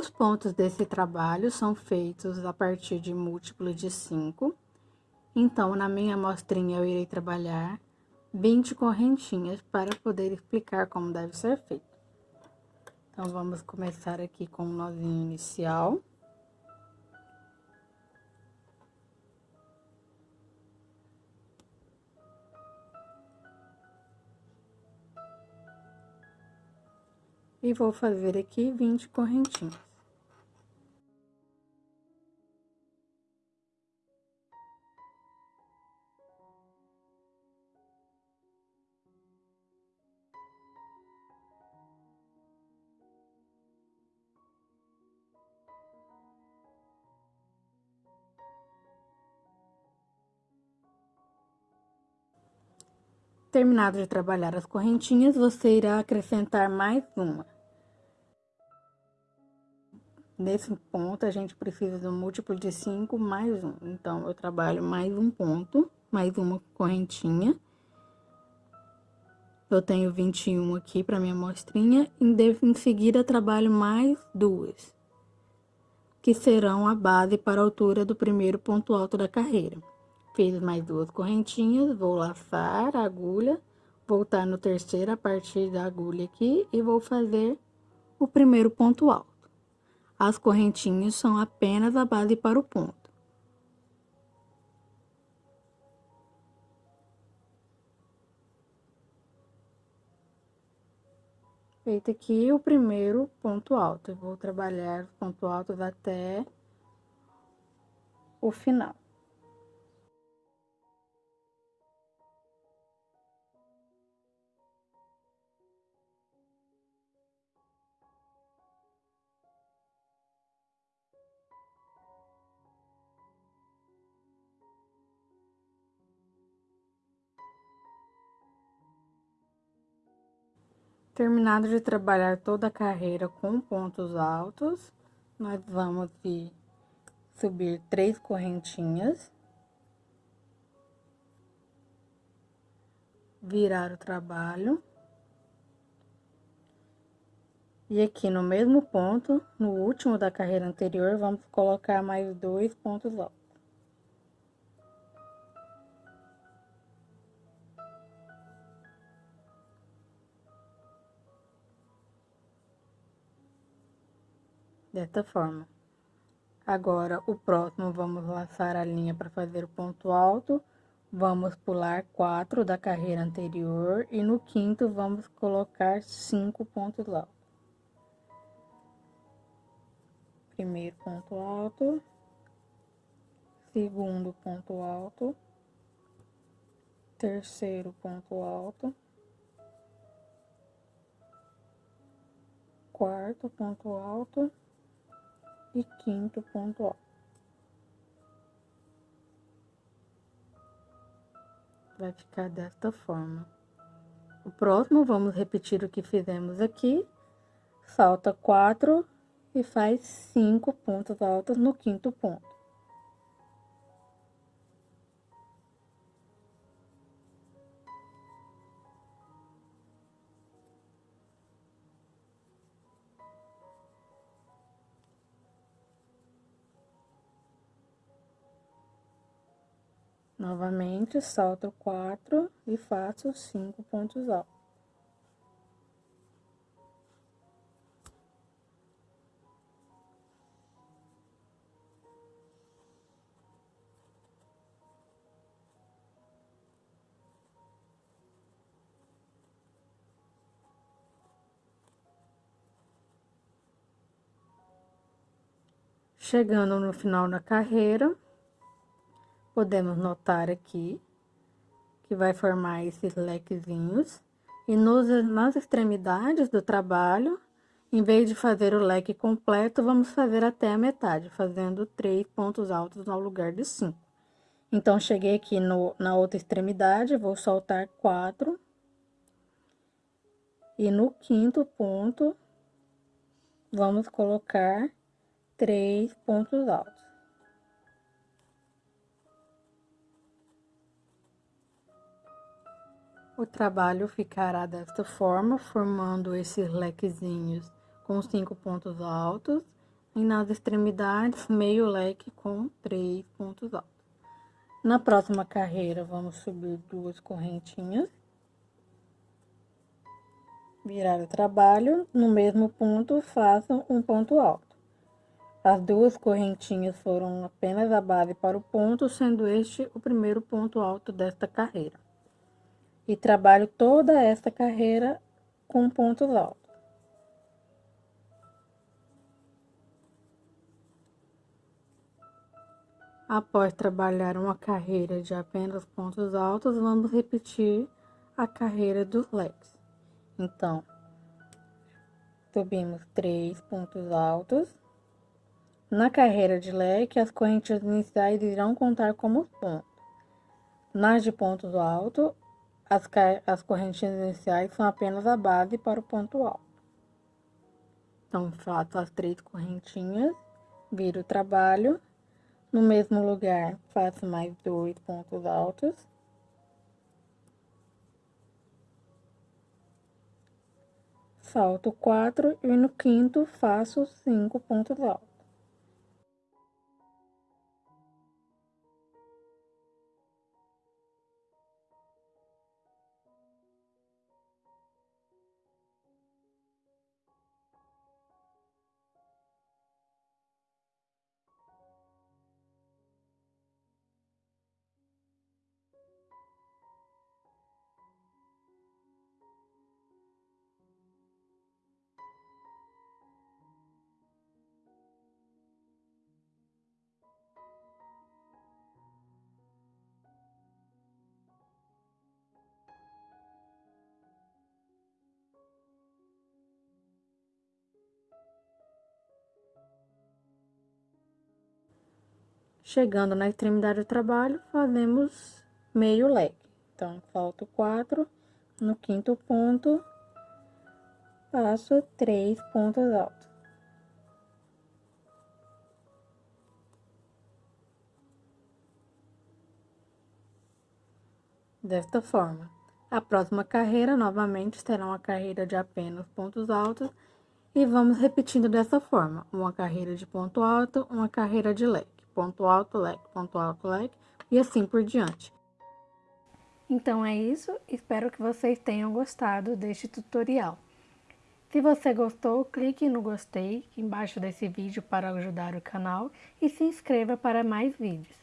Os pontos desse trabalho são feitos a partir de múltiplo de 5. Então, na minha amostrinha, eu irei trabalhar 20 correntinhas para poder explicar como deve ser feito. Então, vamos começar aqui com o nozinho inicial. E vou fazer aqui 20 correntinhas. Terminado de trabalhar as correntinhas, você irá acrescentar mais uma. Nesse ponto, a gente precisa do múltiplo de 5 mais um. Então, eu trabalho mais um ponto, mais uma correntinha. Eu tenho 21 aqui para minha amostrinha. Em seguida, trabalho mais duas. Que serão a base para a altura do primeiro ponto alto da carreira. Fiz mais duas correntinhas, vou laçar a agulha, voltar no terceiro a partir da agulha aqui e vou fazer o primeiro ponto alto. As correntinhas são apenas a base para o ponto. Feito aqui o primeiro ponto alto, eu vou trabalhar os pontos altos até o final. Terminado de trabalhar toda a carreira com pontos altos, nós vamos subir três correntinhas. Virar o trabalho. E aqui no mesmo ponto, no último da carreira anterior, vamos colocar mais dois pontos altos. Desta forma. Agora, o próximo, vamos laçar a linha para fazer o ponto alto, vamos pular quatro da carreira anterior e no quinto vamos colocar cinco pontos altos. Primeiro ponto alto, segundo ponto alto, terceiro ponto alto, quarto ponto alto e quinto ponto alto. Vai ficar desta forma. O próximo, vamos repetir o que fizemos aqui. Salta quatro e faz cinco pontos altos no quinto ponto. Novamente, salto quatro e faço cinco pontos altos. Chegando no final da carreira, podemos notar aqui que vai formar esses lequezinhos. E nos, nas extremidades do trabalho, em vez de fazer o leque completo, vamos fazer até a metade, fazendo três pontos altos no lugar de cinco. Então, cheguei aqui no, na outra extremidade, vou soltar quatro. E no quinto ponto, vamos colocar três pontos altos. O trabalho ficará desta forma, formando esses lequezinhos com cinco pontos altos. e nas extremidades meio leque com três pontos altos. Na próxima carreira, vamos subir duas correntinhas, virar o trabalho, no mesmo ponto, façam um ponto alto. As duas correntinhas foram apenas a base para o ponto, sendo este o primeiro ponto alto desta carreira. E trabalho toda esta carreira com pontos altos. Após trabalhar uma carreira de apenas pontos altos, vamos repetir a carreira dos leques. Então, subimos três pontos altos. Na carreira de leque, as correntes iniciais irão contar como pontos. Nas de pontos altos, as, as correntes iniciais são apenas a base para o ponto alto. Então, faço as três correntinhas, viro o trabalho no mesmo lugar, faço mais dois pontos altos. Salto quatro e no quinto faço cinco pontos altos. Chegando na extremidade do trabalho, fazemos meio leque. Então, falta quatro, no quinto ponto, faço três pontos altos. Desta forma. A próxima carreira, novamente, será uma carreira de apenas pontos altos e vamos repetindo dessa forma, uma carreira de ponto alto, uma carreira de leque ponto alto, leque, ponto alto, leque, e assim por diante. Então é isso, espero que vocês tenham gostado deste tutorial. Se você gostou, clique no gostei embaixo desse vídeo para ajudar o canal e se inscreva para mais vídeos.